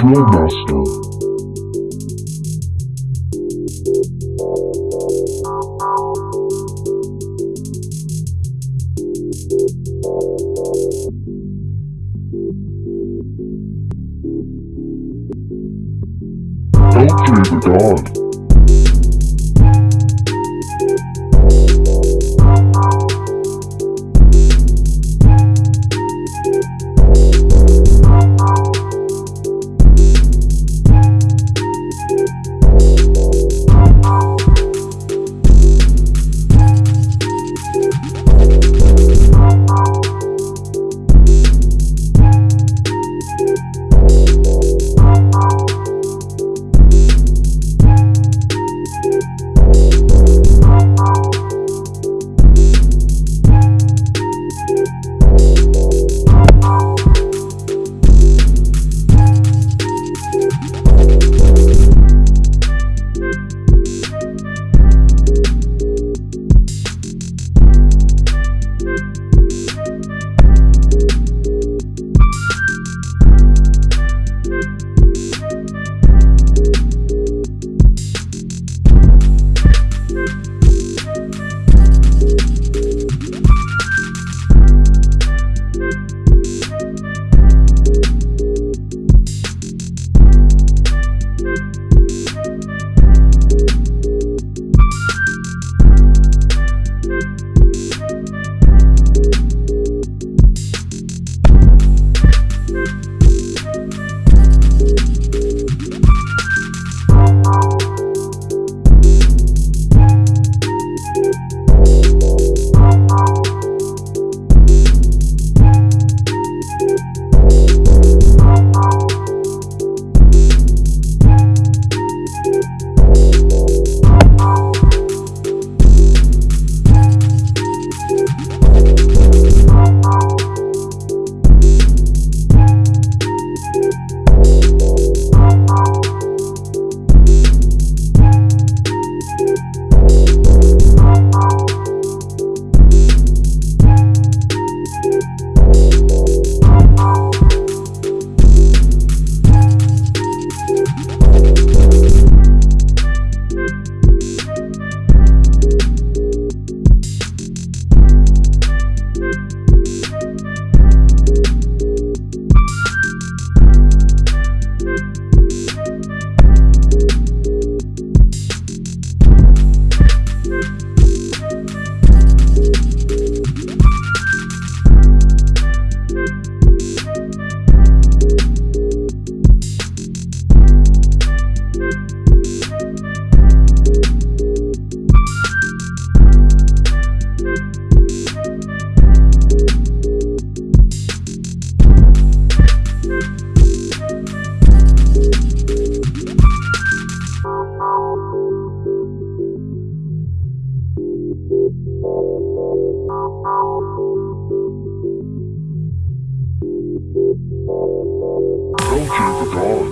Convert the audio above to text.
Clubmaster. Don't fear the god. God.